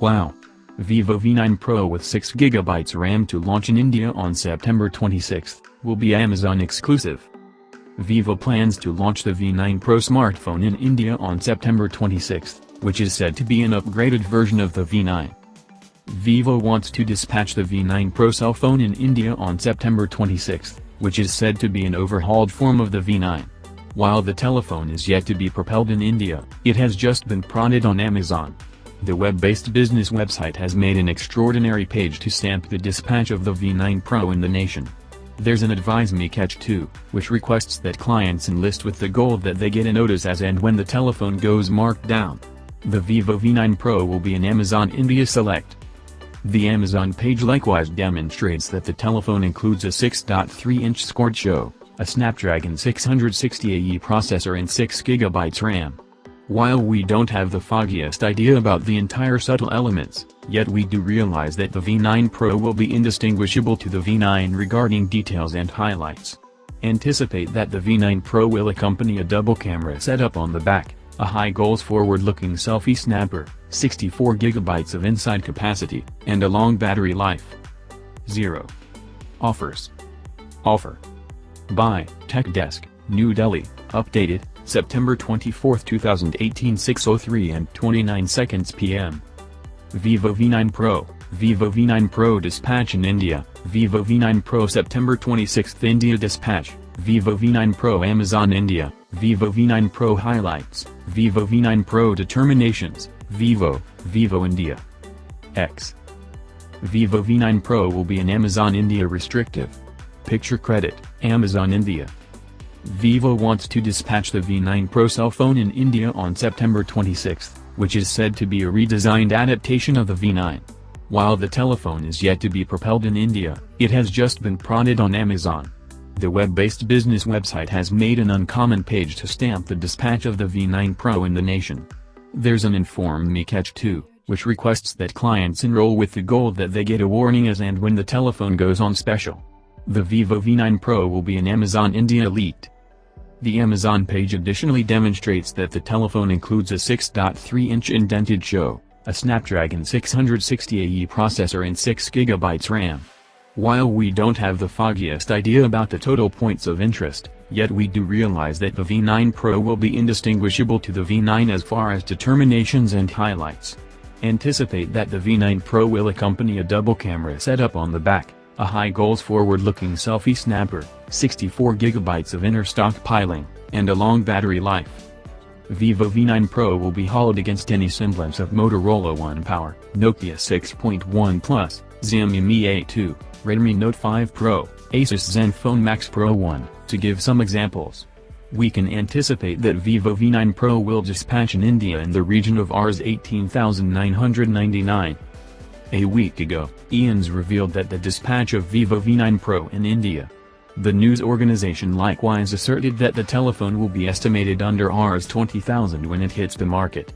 Wow! Vivo V9 Pro with 6GB RAM to launch in India on September 26, will be Amazon exclusive. Vivo plans to launch the V9 Pro smartphone in India on September 26, which is said to be an upgraded version of the V9. Vivo wants to dispatch the V9 Pro cell phone in India on September 26, which is said to be an overhauled form of the V9. While the telephone is yet to be propelled in India, it has just been prodded on Amazon. The web-based business website has made an extraordinary page to stamp the dispatch of the V9 Pro in the nation. There's an Advise Me Catch 2, which requests that clients enlist with the goal that they get a notice as and when the telephone goes marked down. The Vivo V9 Pro will be an Amazon India Select. The Amazon page likewise demonstrates that the telephone includes a 6.3-inch scored show, a Snapdragon 660AE processor and 6GB RAM. While we don't have the foggiest idea about the entire subtle elements, yet we do realize that the V9 Pro will be indistinguishable to the V9 regarding details and highlights. Anticipate that the V9 Pro will accompany a double camera setup on the back, a high goals forward-looking selfie snapper, 64GB of inside capacity, and a long battery life. 0. Offers. Offer. By, Tech Desk, New Delhi, updated, September 24, 2018 6.03 and 29 seconds p.m. Vivo V9 Pro, Vivo V9 Pro dispatch in India, Vivo V9 Pro September 26 India dispatch, Vivo V9 Pro Amazon India, Vivo V9 Pro highlights, Vivo V9 Pro determinations, Vivo, Vivo India. X. Vivo V9 Pro will be an Amazon India restrictive. Picture credit, Amazon India. Vivo wants to dispatch the V9 Pro cell phone in India on September 26, which is said to be a redesigned adaptation of the V9. While the telephone is yet to be propelled in India, it has just been prodded on Amazon. The web-based business website has made an uncommon page to stamp the dispatch of the V9 Pro in the nation. There's an Inform Me Catch too, which requests that clients enroll with the goal that they get a warning as and when the telephone goes on special. The Vivo V9 Pro will be an Amazon India Elite. The Amazon page additionally demonstrates that the telephone includes a 6.3-inch indented show, a Snapdragon 660AE processor and 6GB RAM. While we don't have the foggiest idea about the total points of interest, yet we do realize that the V9 Pro will be indistinguishable to the V9 as far as determinations and highlights. Anticipate that the V9 Pro will accompany a double camera setup on the back a high goals forward-looking selfie snapper, 64GB of inner stockpiling, and a long battery life. Vivo V9 Pro will be hauled against any semblance of Motorola One Power, Nokia 6.1 Plus, Xiaomi Mi A2, Redmi Note 5 Pro, Asus Zenfone Max Pro 1, to give some examples. We can anticipate that Vivo V9 Pro will dispatch in India in the region of Rs 18,999. A week ago, IANS revealed that the dispatch of Vivo V9 Pro in India. The news organization likewise asserted that the telephone will be estimated under Rs 20,000 when it hits the market.